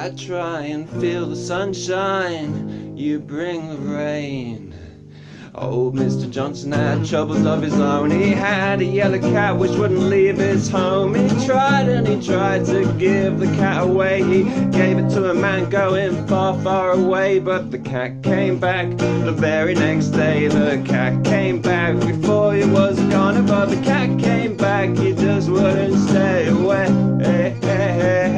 I try and feel the sunshine, you bring the rain. Old Mr. Johnson had troubles of his own. He had a yellow cat which wouldn't leave his home. He tried and he tried to give the cat away. He gave it to a man going far, far away. But the cat came back the very next day. The cat came back before he was gone. But the cat came back, he just wouldn't stay away. Hey, hey, hey,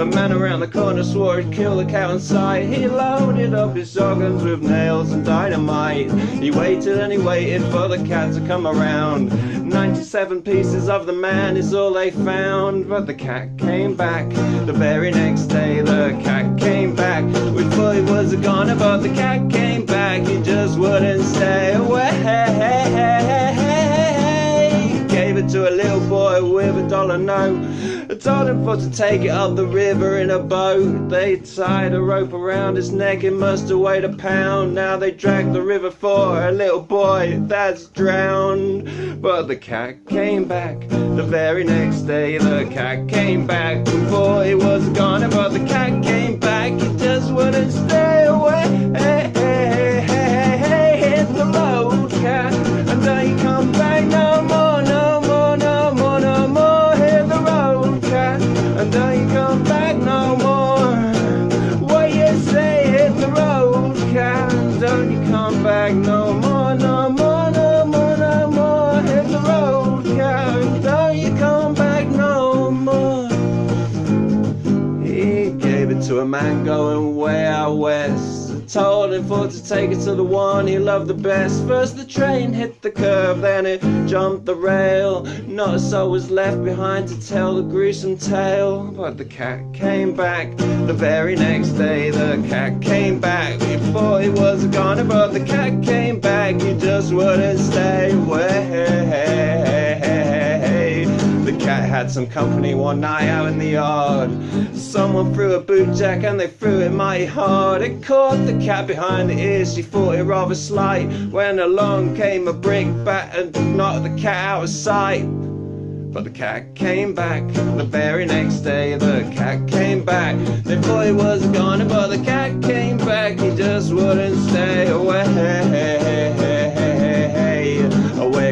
the man around the corner swore he'd kill the cow inside. He loaded up his shotguns with nails and dynamite. He waited and he waited for the cat to come around. 97 pieces of the man is all they found. But the cat came back the very next day. The cat came back. We thought he was a goner, but the cat came back. He just wouldn't stay dollar note. I told him for to take it up the river in a boat. They tied a rope around his neck, it must have weighed a pound. Now they drag the river for a little boy that's drowned. But the cat came back the very next day. The cat came back before he was gone. But the cat came back, to a man going way out west told him for to take it to the one he loved the best. First the train hit the curve, then it jumped the rail. Not a soul was left behind to tell the gruesome tale. But the cat came back the very next day. The cat came back before he was gone. But the cat came some company one night out in the yard. Someone threw a boot jack and they threw it mighty hard. It caught the cat behind the ears, she thought it rather slight. When along came a brick bat and knocked the cat out of sight. But the cat came back the very next day. The cat came back. They thought he was gone, but the cat came back. He just wouldn't stay away.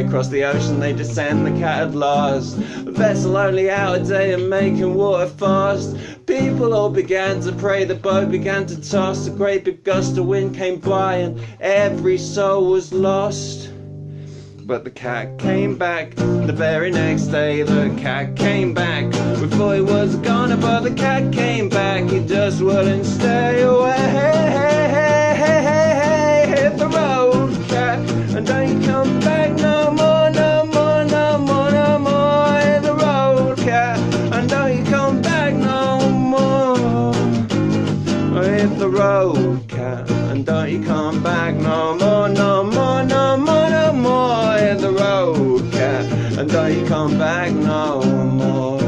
Across the ocean they descend, the cat had lost. Vessel only out a day and making water fast. People all began to pray, the boat began to toss. A great big gust of wind came by and every soul was lost. But the cat came back the very next day. The cat came back. Thought he was gone, but the cat came back. He just wouldn't stay away. Don't you come back no more.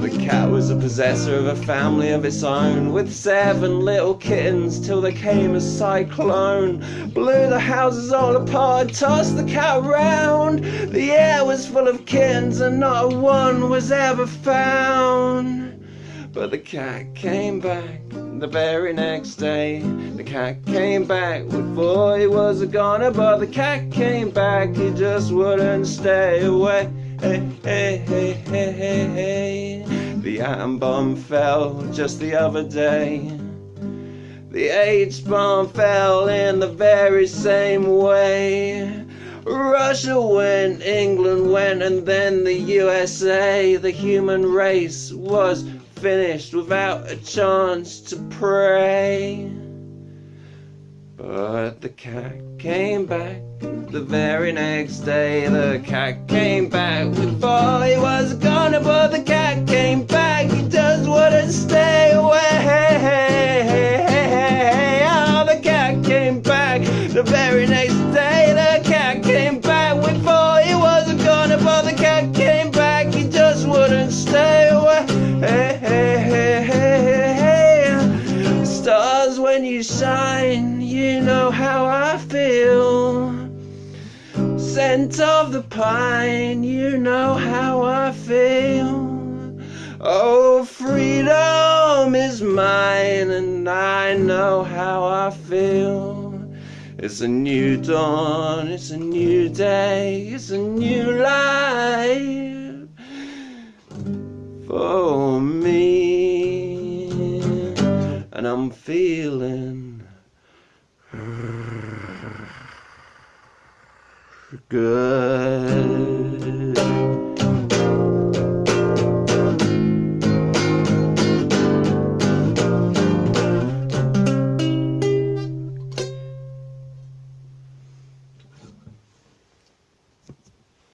The cat was a possessor of a family of its own With seven little kittens till there came a cyclone. Blew the houses all apart, tossed the cat round. The air was full of kittens and not one was ever found But the cat came back the very next day The cat came back before he was a goner But the cat came back, he just wouldn't stay away Hey, hey, hey, hey, hey, hey the atom bomb fell just the other day. The H bomb fell in the very same way. Russia went, England went, and then the USA. The human race was finished without a chance to pray. But the cat came back the very next day. The cat came back. We thought he was gone, but the cat came back. He just wouldn't stay away. Oh, the cat came back the very next when you shine you know how I feel. Scent of the pine, you know how I feel. Oh, freedom is mine, and I know how I feel. It's a new dawn, it's a new day, it's a new life for And I'm feeling good.